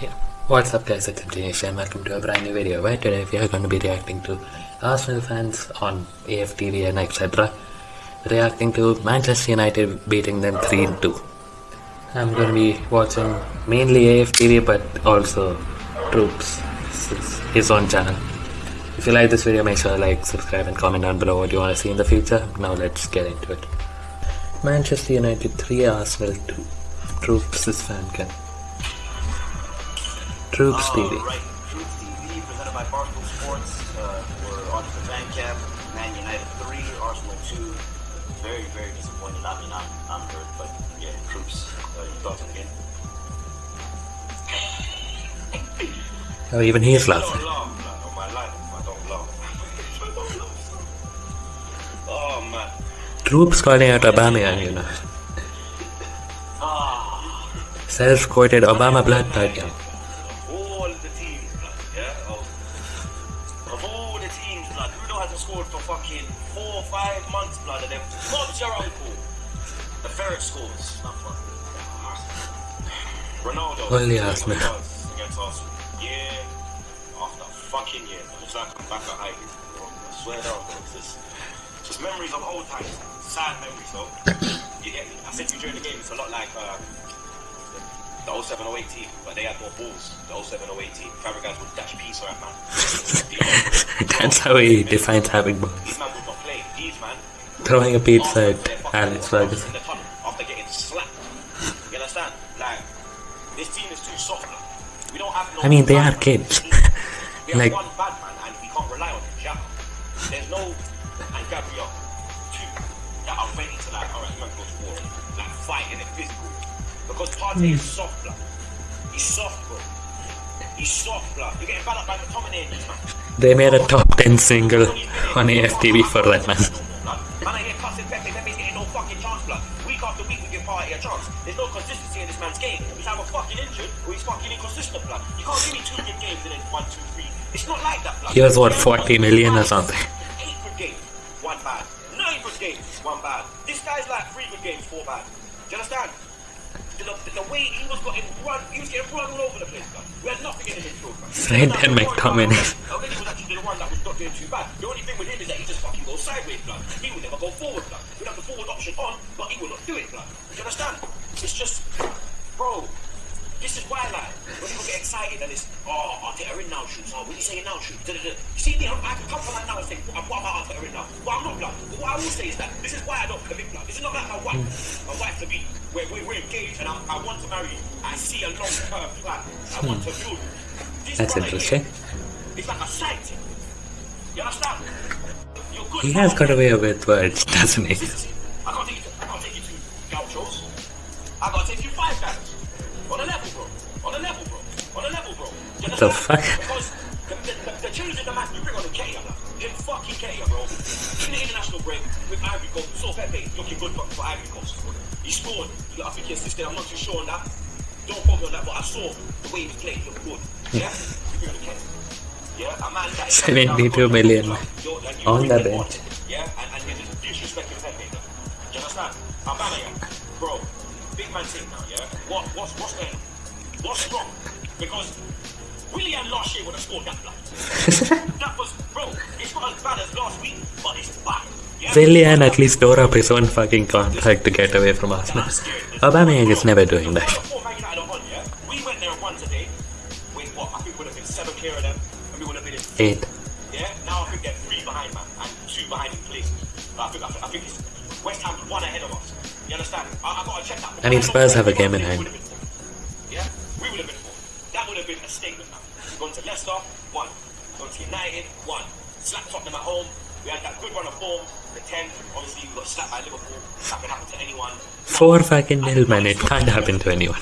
Yeah. What's up guys, it's Dinesh and welcome to a brand new video where today we are going to be reacting to Arsenal fans on AFTV and etc. Reacting to Manchester United beating them 3-2. I'm going to be watching mainly AFTV but also Troops, his own channel. If you like this video make sure to like, subscribe and comment down below what you want to see in the future. Now let's get into it. Manchester United 3 Arsenal 2. Troops fan cam. Troops TV. Right, Troops TV presented by Barstool Sports. Uh, we're on the fan cam. Man United 3, Arsenal 2. Very, very disappointed. I mean, I'm, I'm hurt, but yeah, Troops. Uh, your thoughts on the game? Oh, even he is laughing. don't laugh, man. On my life, I don't laugh. I don't laugh. Oh, man. Troops calling out Obama, you know. Ah. Self-quoted Obama blood type. Ferret scores. Ronaldo. Only Arsenal. Against Arsenal. Year after fucking year. It looks like I'm back at school. I swear down, bro. It's just, just memories of old times. Sad memories, though. you get me? I said to you during the game, it's a lot like uh, the 0708 team, but they had more balls. The 0708 team. Fabregas would dash on that man. That's how he defines having balls. These man would not play. These man. Throwing a pizza at Alex Ferguson. This team is too soft. We don't have no I mean, they are kids. We have Like- one bad man and we can't rely on him. Xhaka. There's no and Gabriel. Two that are ready to like, alright, man, go to war. Like fighting it physical. Because Partey is hmm. soft, blood. He's soft, bro. He's soft, blood. You're getting bad up by McTominay and these man. They made a top 10 single on AFTV for that man. Man, I hear cussing Pepe, Pepe's getting no fucking chance, blood. Week after week, we give Partey a chance. There's no consistency in this man's game. He's either fucking injured or he's fucking inconsistent, blood. You can't give me two good games and then one, two, three. It's not like that, blood. He was, what, 40 million or something? Eight good games, one bad. Nine good games, one bad. This guy's like three good games, four bad. Do you understand? The, way he was getting run, he was getting run all over the place. We had nothing in the midfield, blood. Fred and McTominay. Already was actually the one that was not doing too bad. The only thing with him is that he just fucking goes sideways, blood. He would never go forward, blood. We'd have the forward option on, but he will not do it, blood. You understand? It's just, bro. This is why, like, when people get excited and it's, oh, Arteta in now, shoots. Oh, when you say in now, shoot. Da, da, da. You see me, I'm, can come from that now and say, what what about Arteta in now? Well, I'm not, blood. But what I will say is that this is why I don't commit. This is not like my wife, my wife to be, where we're, we're engaged and I, I want to marry you. I see a long-term plan. I hmm. want to build. This That's interesting. It's like a thing. You understand? He has got away with words, doesn't he? I can't take you to, I can't take you to gauchos. I gotta take you five guys. On a level, bro. On a level, bro. On a level, bro. You The fuck? Because bro. In the international break with Ivory Coast, we saw Pepe looking good for, for Ivory Coast. He scored. I think he assisted. I'm not too sure on that. Don't quote me on that, but I saw the way he. He looked good. Yeah? We on the Keita. Yeah, a man that is 72 million You're- and you on the bench. yeah, and, and you're just disrespecting Pepe. Do you understand? Aubameyang, bro, big man thing now, yeah? What, what's, what's? What's wrong? Because Willian last year would have scored that blood. that was, bro, it's not as bad as last week, but it's bad. Yeah? Willian at least tore up his own fucking contract to get away from Arsenal. Aubameyang is never doing that. Before Man United are on, yeah? We went there and won today. With what? I think we would have been seven clear of them, and we would have been in Eight. Yeah, now I think they're three behind, man, and two behind in place. I think, I think, I think it's West Ham one ahead of us. You understand? I, I gotta check that. I mean, Spurs have a game in hand. We would have been fourth. Yeah, we would have been fourth. That would have been a statement. Now, we've gone to Leicester, one. Gone to United, one. Slapped Tottenham at home. We had that good run of form. The ten, obviously, we got slapped by Liverpool. That can happen to anyone. Four fucking nil, man. It can't happen to anyone.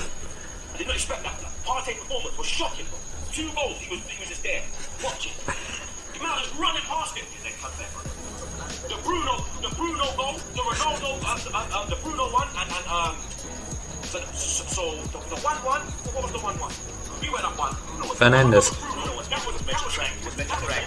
I did not expect that. Partey performance was shocking. Two goals, he was he was just there, watching. The man was running past him. He said, "Cut. The Bruno, the Bruno goal, the Ronaldo, um, uh, um, the Bruno one, and, and um, so, so, so the, the one one. What was the one one? We went up one. Bruno was Fernandes. Bruno was that was meant to track. Was meant to track. Yeah,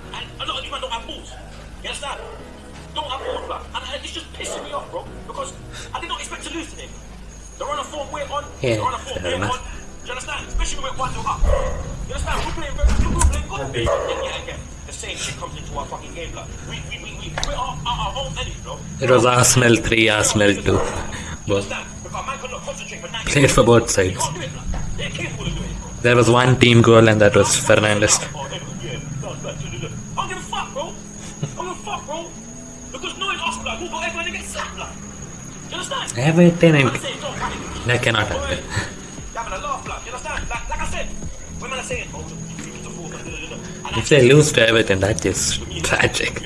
Yeah, the same shit comes into our fucking game. It was Arsenal 3, Arsenal 2. You Both. understand? Because man cannot concentrate for 90 Played for both sides. There was one team goal, and that was Fernandes. Everything That cannot happen. If they lose to Everton, that is tragic.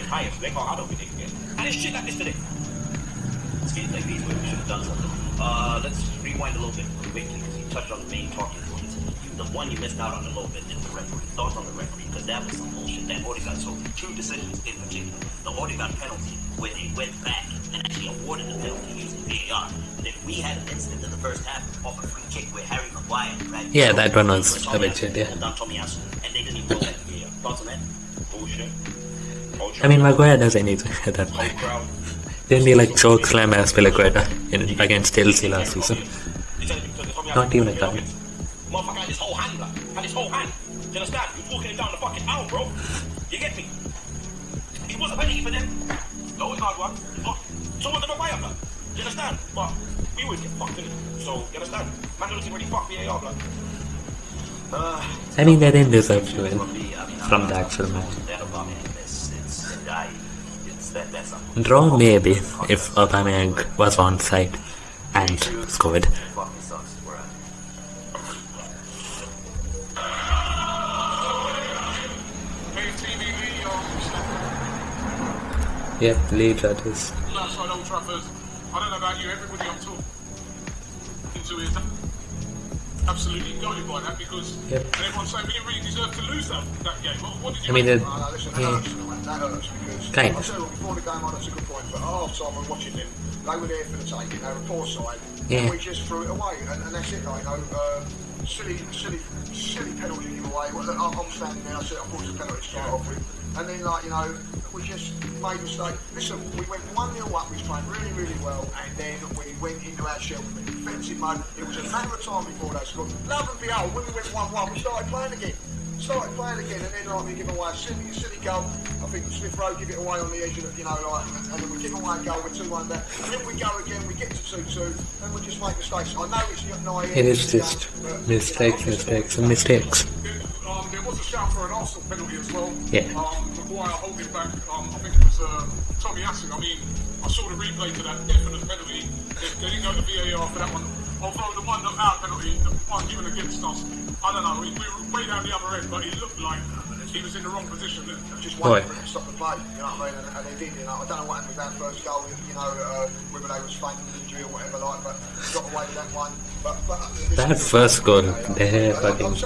Uh, let's rewind a little bit quickly because you touched on the main talking points. The one you missed out on a little bit is the referee. Thoughts on the referee because that was some bullshit. That Odegaard, so two decisions in particular. The Odegaard penalty where they went back and actually awarded the penalty using VAR. Then we had an incident in the first half of a free kick where Harry Maguire grabbed Yeah, that one was a bit shit, yeah. pulled down Tomiyasu, and they didn't even go back to VAR. Thoughts on that? Bullshit. I mean, Maguire does anything at that point. Didn't he like choke slam as Azpilicueta in against Chelsea last season? Not even a card. Motherfucker had his whole hand, like, had his whole hand. Do you understand? He was walking it down the fucking aisle, bro. You get me? It was a penalty for them. The only hard one. So was the Maguire, blood. You understand? But we always get fucked. So, you understand? Man doesn't really fuck VAR, blood. Uh, I mean, they didn't deserve to win for me, I mean, from the actual match. I, Draw maybe if Aubameyang was on side and scored. Yep, Leeds that is. outside Old Trafford. I don't know about you, everybody I'm talking to is absolutely goaded by that because Yep. everyone's saying we didn't really deserve to lose that, that game. What, what did you I mean, make it, of No, no, listen, that yeah, hurts, you that hurts because Kind I'll of. tell you what, before the game on, that's a good point, but half time I'm watching them, they were there for the taking, they were poor side, Yeah. and we just threw it away, and, and that's it, like, you know, uh, silly, silly, silly penalty give away. Well, I'm I'm standing there, I said, I thought it was a penalty to start off with, and then, like, you know, we just made a mistake. Listen, we went 1 0 up, we playing really, really well, and then we went into our shell with defensive mode. It was a matter of time before they scored. Love and behold, when we went 1 1, we started playing again started playing again, and then like we give away a silly, silly goal. I think Smith Rowe give it away on the edge of, you know, like, and then we give away a goal with two one down. And then we go again, we get to two two, and we just make mistakes. I know it's not naive. it is just mistakes, mistakes, and mistakes. Was a shout for an Arsenal penalty as well. Yeah. Um, Maguire holding back. Um, I think it was uh, Tomiyasu. I mean, I saw the replay to that definite penalty. They, didn't go to VAR for that one. Although the one that our penalty, the one given against us, I don't know. We, we were way down the other end, but he looked like he was in the wrong position. Just for it to stop the play, you know what I mean? And, and they did, you know. I don't know what happened with that first goal, you know, uh, whether they was fainting injury or whatever, like, but got away with that one. But, but uh, That first goal, they fucking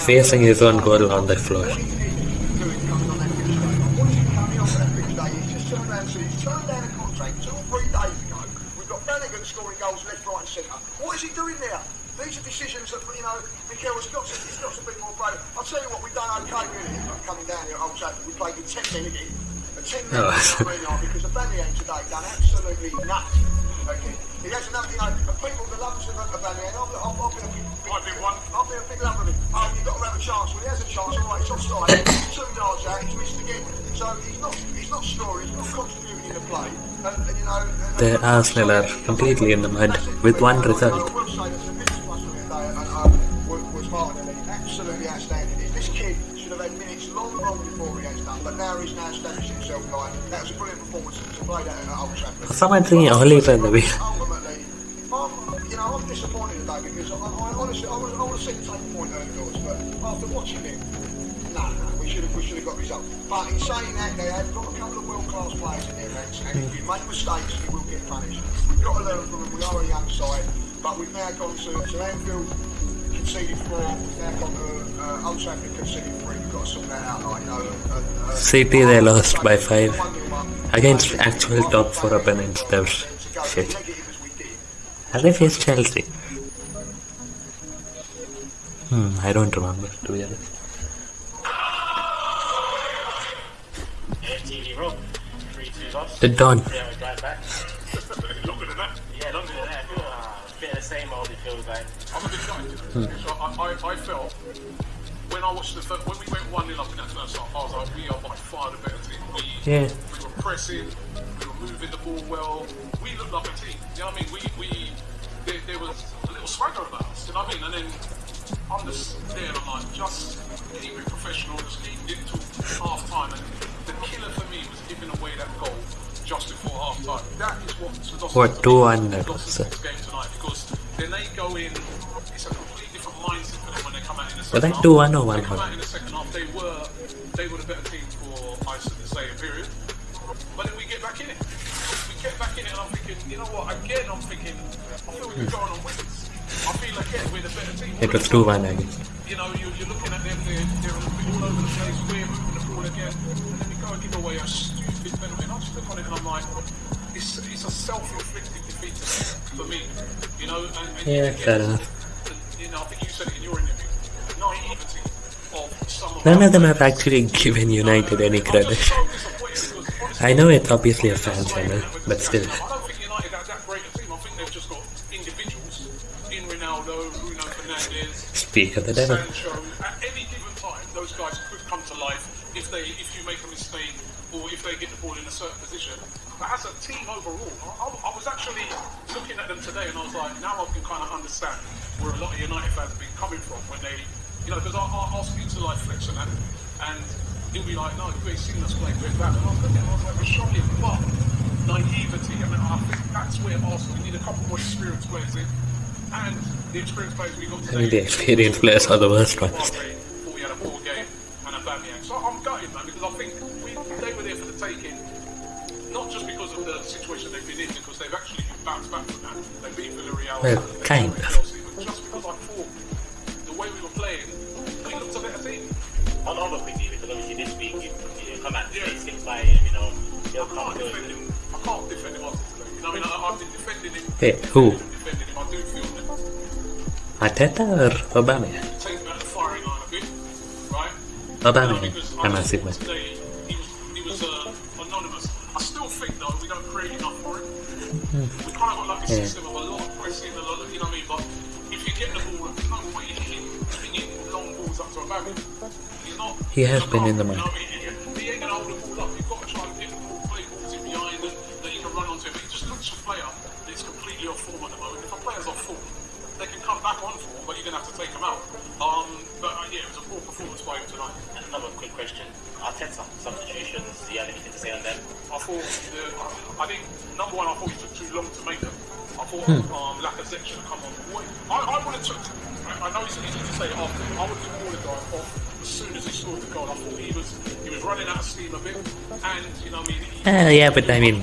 facing his own goal on the floor. What is he doing coming on that pitch day? What is he coming on that pitch day? He's just turned around, so he's turned down a contract two or three days ago. We've got Flanagan scoring goals left, right, and centre. What is he doing there? These are decisions that, you know, Mikel has got to, he's got to be more brave. I'll tell you what, we've done okay really coming down here at Old Trafford. We played with 10 men again. And 10 men Oh. you know what I mean, like, because the today done absolutely nothing. Okay. He has another, know, and people, the lovers of Bamian, I've, I've, I've been a big, I've been one. I'll be a big lover of him. Oh, you've got to have a chance. Well, he has a chance. All right, it's offside. Two yards out, he's missed again. So he's not, he's not scoring. He's not contributing in the play. And, and and, The Arsenal are completely in the mud with one result. I that. This kid should have had minutes long, long before he has done, but now he's now established himself. That was a brilliant performance Someone saying Oliver oh, the way. Ultimately, I'm, you know, I'm disappointed because I, honestly, I have point early doors, but after watching it, no, no, we should have, have got results. But in saying that, they have got a couple of world-class players in and if you make mistakes, you will get punished. We've got them. We are but we've now gone to, conceded got City, they lost by five. One nil up. Against actual top four opponents, they're shit. negative as we did. Have they faced Chelsea? Hmm, I don't remember, to be honest. FTV Rob, 3 2 loss. The Don. Yeah, we drive back. Longer than that. Yeah, longer than that. I feel it's a bit of the same old, it feels like. I'm a bit gutted. I, I, I felt when I watched the first, when we went one 0 up in that first half, I was like, we are by far the better team. We, Yeah. We were pressing, we were moving the ball well. We looked like a team. You know what I mean? We, we there, there was a little swagger about us. You know what I mean? And then I'm just there and I'm like, just keep it professional, just keep it to half time. And the killer for me was giving away that goal just before half time. That is what lost What, us- 2-1 that lost was, us uh, this game tonight because then they go in. It's a completely different mindset for them when they come out in the second half. 2-1 or They 1-1? come out in the second half. They were they were the better team for I should say a period. You know what? Again, I'm thinking, I feel we could go on and. I feel again we're the better team. It was 2-1 again. You know, you, you're looking at them, they're, they're all over the place, we're moving the ball again, and then we go and give away a stupid penalty. And I just look on it and I'm like, it's, it's a self-inflicted defeat for me, you know. And, and Yeah, again, fair enough. You know, I think you said it in your interview, the naivety of some None of them have actually given United any credit. just so disappointed because honestly, I know it's obviously a fan channel, but still. Speak of the devil. Sancho. At any given time, those guys could come to life if they if you make a mistake or if they get the ball in a certain position. But as a team overall, I, I was actually looking at them today and I was like, now I can kind of understand where a lot of United fans have been coming from when they, you know, because I, I, I'll speak to like Flex and that, and he'll be like, no, you ain't seen us play with that. And I was looking, I was like, we're shocking, but naivety. I mean, I think that's where Arsenal we need a couple more experienced players in, and the experienced players we got today. I mean, the experienced players are the worst ones. Thought we had a ball game and a Bamian. So I'm gutted, man, because I think we, they were there for the taking. Not just because of the situation they've been in, because they've actually bounced back from that. They beat Villarreal. Well, kind of. Chelsea, but just because I thought the way we were playing, we looked a better team. On over quickly, because obviously this week you, you come out Yeah. yeah. six by you know, he'll I can't defend him. I can't defend him after today. You know I mean? I, I've been defending him. Hey, who? Obama, No, because I'm I a just Sigma. thought today he was, he was uh, anonymous. I still think though we don't create enough for him. Hmm. We kind of got like a Yeah. system of a lot of pressing, a lot of, you know what I mean? But if you get the ball, there's no point in hitting, long balls up to. He's not. He has been in the you they can come back on form, but you're gonna have to take them out. Um, but uh, yeah, it was a poor performance by him tonight. And another quick question. Arteta, substitutions, do you have anything to say on them? I thought, the, I think, number one, I thought he took too long to make them. I thought Hmm. um, Lacazette should have come on. Wait, I, I would have took, I, I know it's easy to say after, I would have took Odegaard off as soon as he scored the goal. I thought he was, he was running out of steam a bit, and, you know, I mean, he, Uh, yeah, but I mean,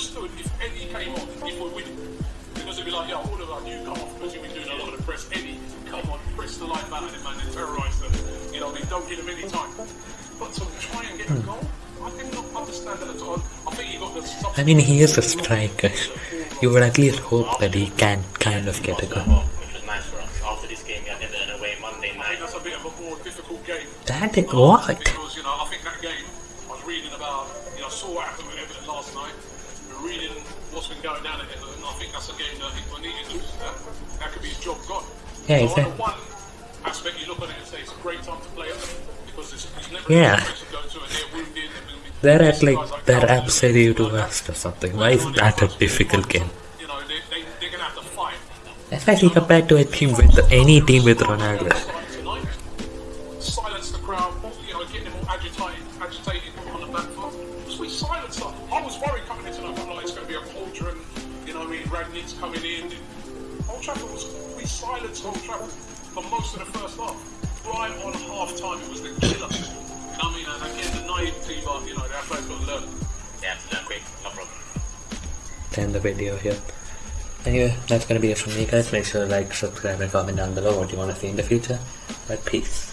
they don't give him any time. But to try and get a hmm. goal, I did not understand that at all. I think he got the. I mean, he is a striker. You would at least hope that he can kind of get a goal. Which was nice for us. After this game, we had Everton away Monday I think that's a bit of a more difficult game. That is what? Because, you know, I think that game, I was reading about, you know, I saw what happened with Everton last night. Reading what's been going down at Everton. I think that's a game that I think Benitez loses that. That could be his job gone. Yeah, so exactly. one aspect, you look at it and say it's a great time to play Yeah. they're at like, they're absolute worst or something. Why is that a difficult game? Especially compared to a team with any team with Ronaldo. Silence the crowd, you know, get them all agitated, on the. Because we silenced. I was worried coming into it's going to be a you know, I mean, coming in. Old Trafford was, we silenced Old Trafford for most of the first half. Right on half time, it was the killer. I mean, and again, the you know, to learn. Yeah, no, quick, no problem. end the video here. Anyway, that's gonna be it from me guys. Make sure to like, subscribe and comment down below what you want to see in the future. But peace.